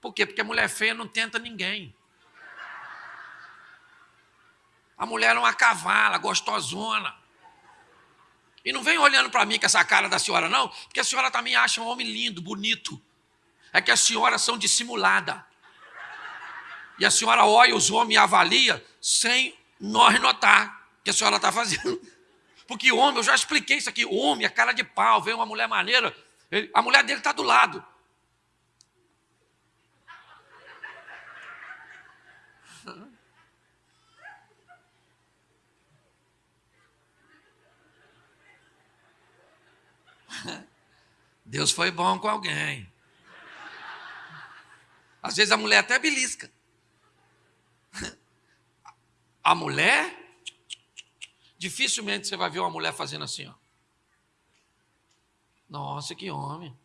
Por quê? Porque a mulher feia não tenta ninguém. A mulher é uma cavala, gostosona. E não vem olhando para mim com essa cara da senhora, não, porque a senhora também acha um homem lindo, bonito. É que as senhoras são dissimuladas. E a senhora olha os homens e avalia sem nós notar que a senhora está fazendo. Porque homem, eu já expliquei isso aqui, homem, a cara de pau, vem uma mulher maneira, ele, a mulher dele está do lado. Deus foi bom com alguém. Às vezes a mulher até belisca. A mulher, dificilmente você vai ver uma mulher fazendo assim, ó. Nossa, que homem.